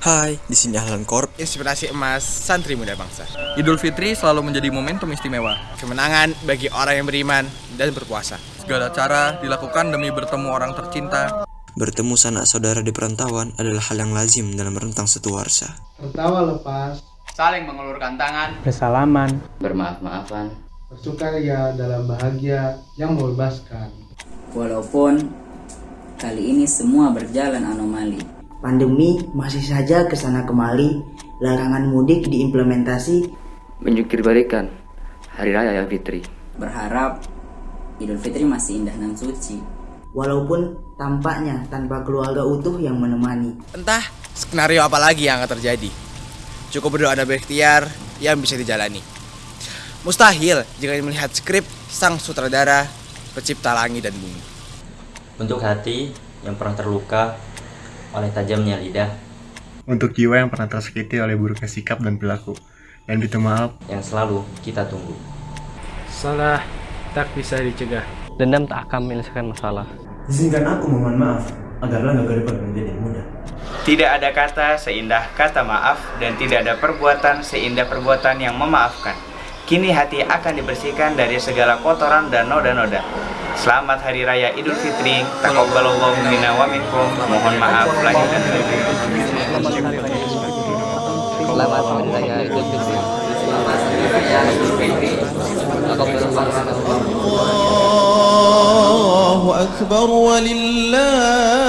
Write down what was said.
Hai, di sini Ahlan Corp. Inspirasi emas santri muda bangsa. Idul Fitri selalu menjadi momentum istimewa. Kemenangan bagi orang yang beriman dan berpuasa. Segala cara dilakukan demi bertemu orang tercinta. Bertemu sanak saudara di perantauan adalah hal yang lazim dalam rentang satu warsa. Tertawa lepas, saling mengulurkan tangan, bersalaman, bermaaf-maafan, bersukaria dalam bahagia yang membebaskan. Walaupun kali ini semua berjalan anomali. Pandemi masih saja ke sana kemari, larangan mudik diimplementasi. Menjukir balikan Hari Raya Fitri. Berharap Idul Fitri masih indah dan suci. Walaupun tampaknya tanpa keluarga utuh yang menemani. Entah skenario apa lagi yang akan terjadi. Cukup berdoa dan berikhtiar yang bisa dijalani. Mustahil jika melihat skrip sang sutradara pencipta langit dan bumi. Untuk hati yang pernah terluka oleh tajamnya lidah. Untuk jiwa yang pernah tersakiti oleh buruknya sikap dan perilaku. Dan itu maaf yang selalu kita tunggu. Salah tak bisa dicegah. Dendam tak akan menyelesaikan masalah. Izinkan aku memohon maaf agar langkah ke depan menjadi mudah. Tidak ada kata seindah kata maaf dan tidak ada perbuatan seindah perbuatan yang memaafkan. Kini hati akan dibersihkan dari segala kotoran dan noda-noda. Selamat Hari Raya Idul Fitri. Taqabbalallahu minna wa minkum. Mohon maaf lahir dan batin. Selamat Hari Raya Idul Fitri. Selamat Hari Raya Idul Fitri. Allahu Akbar walillahil hamd.